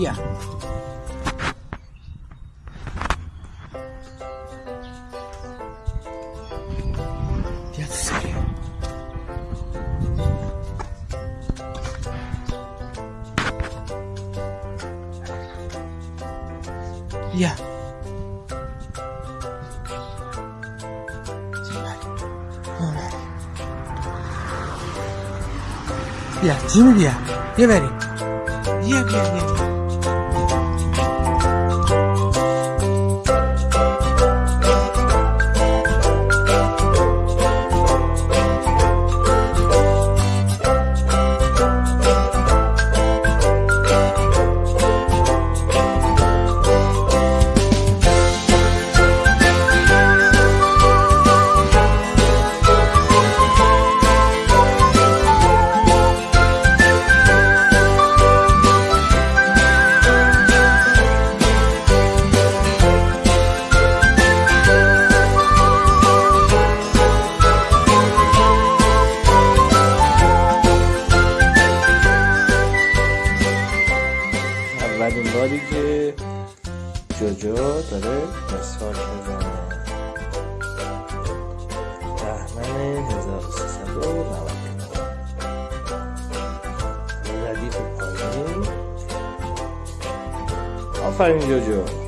Yeah. The other side. Yeah. Alright. Yeah, Jimmy, yeah. Get ready. Yeah, yeah, yeah. 살려줘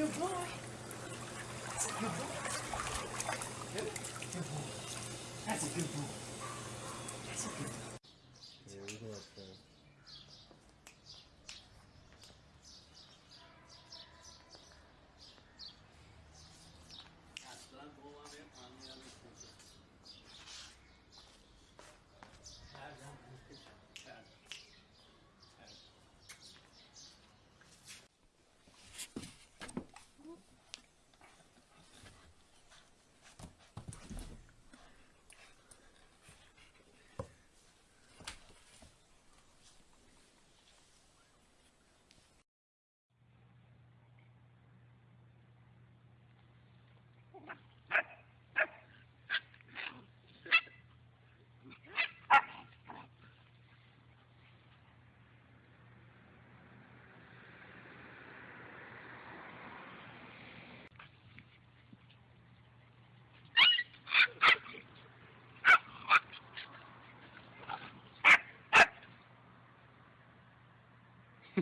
good boy. That's a good boy. Good, good boy. That's a good boy. That's a good boy.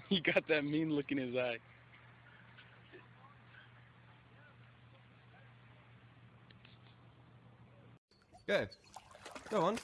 he got that mean look in his eye. Go. Go on.